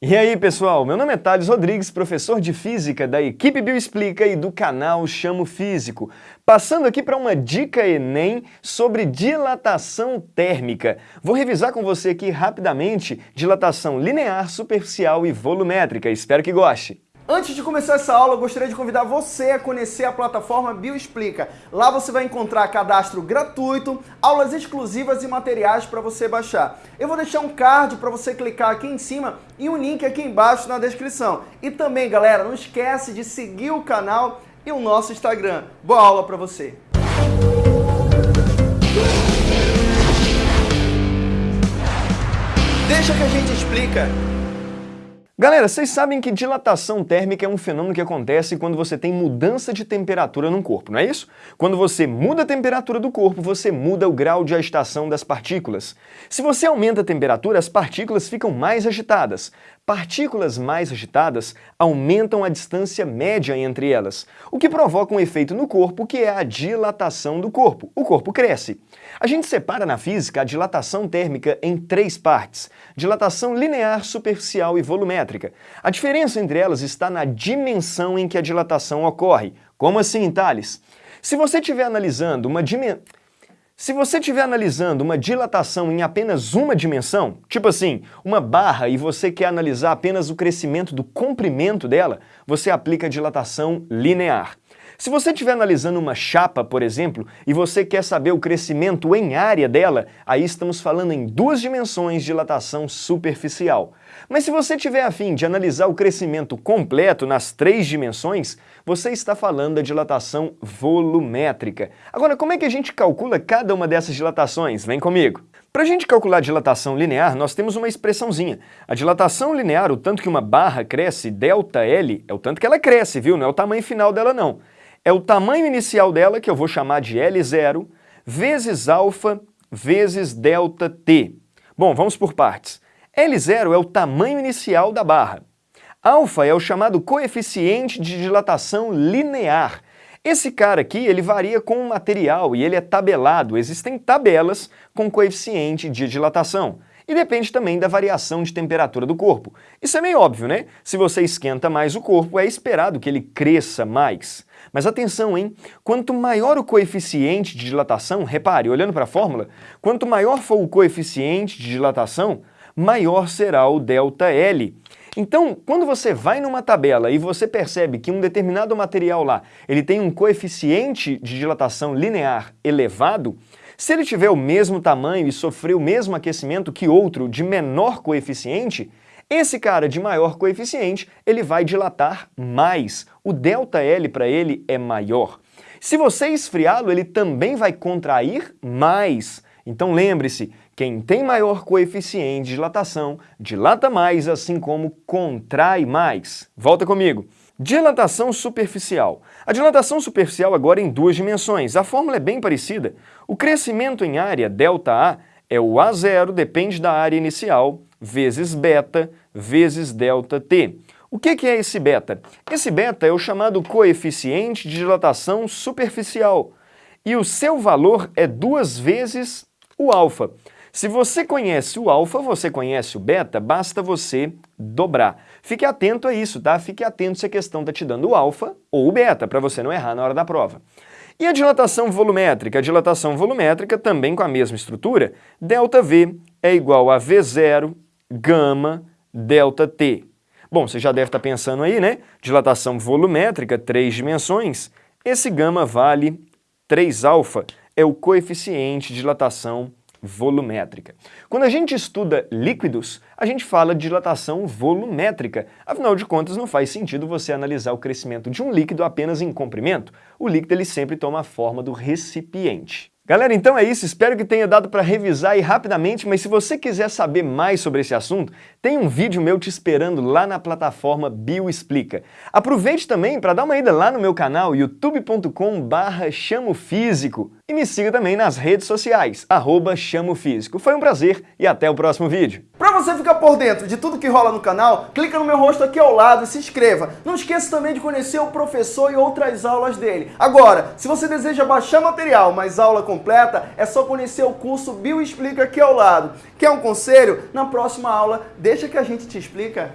E aí, pessoal? Meu nome é Thales Rodrigues, professor de Física da equipe Bioexplica e do canal Chamo Físico. Passando aqui para uma dica Enem sobre dilatação térmica. Vou revisar com você aqui rapidamente dilatação linear, superficial e volumétrica. Espero que goste. Antes de começar essa aula, eu gostaria de convidar você a conhecer a plataforma Bioexplica. Lá você vai encontrar cadastro gratuito, aulas exclusivas e materiais para você baixar. Eu vou deixar um card para você clicar aqui em cima e um link aqui embaixo na descrição. E também, galera, não esquece de seguir o canal e o nosso Instagram. Boa aula para você! Deixa que a gente explica. Galera, vocês sabem que dilatação térmica é um fenômeno que acontece quando você tem mudança de temperatura no corpo, não é isso? Quando você muda a temperatura do corpo, você muda o grau de agitação das partículas. Se você aumenta a temperatura, as partículas ficam mais agitadas. Partículas mais agitadas aumentam a distância média entre elas, o que provoca um efeito no corpo que é a dilatação do corpo. O corpo cresce. A gente separa na física a dilatação térmica em três partes, dilatação linear, superficial e volumétrica. A diferença entre elas está na dimensão em que a dilatação ocorre. Como assim, Thales? Se você estiver analisando uma dimensão... Se você estiver analisando uma dilatação em apenas uma dimensão, tipo assim, uma barra e você quer analisar apenas o crescimento do comprimento dela, você aplica a dilatação linear. Se você estiver analisando uma chapa, por exemplo, e você quer saber o crescimento em área dela, aí estamos falando em duas dimensões de dilatação superficial. Mas se você tiver afim de analisar o crescimento completo nas três dimensões, você está falando da dilatação volumétrica. Agora, como é que a gente calcula cada uma dessas dilatações? Vem comigo! Para a gente calcular a dilatação linear, nós temos uma expressãozinha. A dilatação linear, o tanto que uma barra cresce, ΔL, é o tanto que ela cresce, viu? Não é o tamanho final dela, não é o tamanho inicial dela, que eu vou chamar de L0, vezes alfa vezes delta T. Bom, vamos por partes. L0 é o tamanho inicial da barra. Alfa é o chamado coeficiente de dilatação linear. Esse cara aqui, ele varia com o material e ele é tabelado. Existem tabelas com coeficiente de dilatação. E depende também da variação de temperatura do corpo. Isso é meio óbvio, né? Se você esquenta mais o corpo, é esperado que ele cresça mais. Mas atenção, hein? Quanto maior o coeficiente de dilatação, repare, olhando para a fórmula, quanto maior for o coeficiente de dilatação, maior será o ΔL. Então, quando você vai numa tabela e você percebe que um determinado material lá ele tem um coeficiente de dilatação linear elevado, se ele tiver o mesmo tamanho e sofrer o mesmo aquecimento que outro de menor coeficiente, esse cara de maior coeficiente, ele vai dilatar mais. O ΔL para ele é maior. Se você esfriá-lo, ele também vai contrair mais. Então lembre-se, quem tem maior coeficiente de dilatação, dilata mais, assim como contrai mais. Volta comigo. Dilatação superficial. A dilatação superficial agora em duas dimensões. A fórmula é bem parecida. O crescimento em área, ΔA, é o A0, depende da área inicial, vezes beta, vezes delta t. O que é esse beta? Esse beta é o chamado coeficiente de dilatação superficial e o seu valor é duas vezes o alfa. Se você conhece o alfa, você conhece o beta, basta você dobrar. Fique atento a isso, tá? Fique atento se a questão está te dando o alfa ou o beta, para você não errar na hora da prova. E a dilatação volumétrica? A dilatação volumétrica, também com a mesma estrutura, ΔV é igual a V0 gama delta T. Bom, você já deve estar pensando aí, né? Dilatação volumétrica, três dimensões. Esse gama vale 3 alfa, é o coeficiente de dilatação volumétrica. Quando a gente estuda líquidos, a gente fala de dilatação volumétrica. Afinal de contas, não faz sentido você analisar o crescimento de um líquido apenas em comprimento. O líquido ele sempre toma a forma do recipiente. Galera, então é isso, espero que tenha dado para revisar aí rapidamente, mas se você quiser saber mais sobre esse assunto, tem um vídeo meu te esperando lá na plataforma Bioexplica. Aproveite também para dar uma ida lá no meu canal youtube.com barra chamofísico e me siga também nas redes sociais, arroba. Foi um prazer e até o próximo vídeo. Você ficar por dentro de tudo que rola no canal, clica no meu rosto aqui ao lado e se inscreva. Não esqueça também de conhecer o professor e outras aulas dele. Agora, se você deseja baixar material, mas aula completa, é só conhecer o curso Bioexplica aqui ao lado. Quer um conselho? Na próxima aula, deixa que a gente te explica.